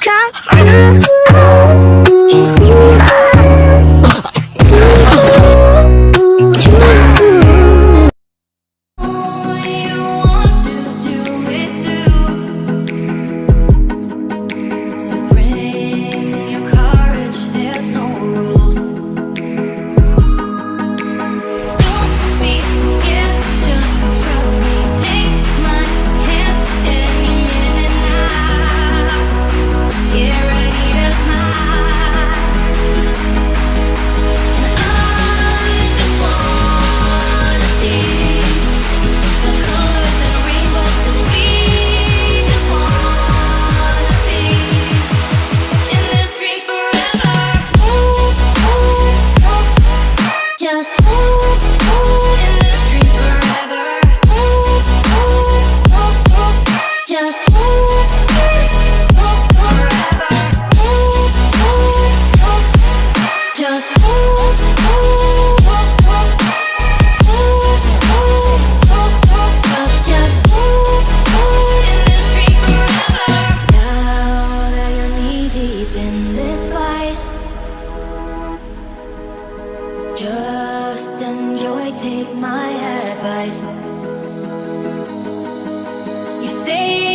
come through Enjoy. and joy, take my advice. You say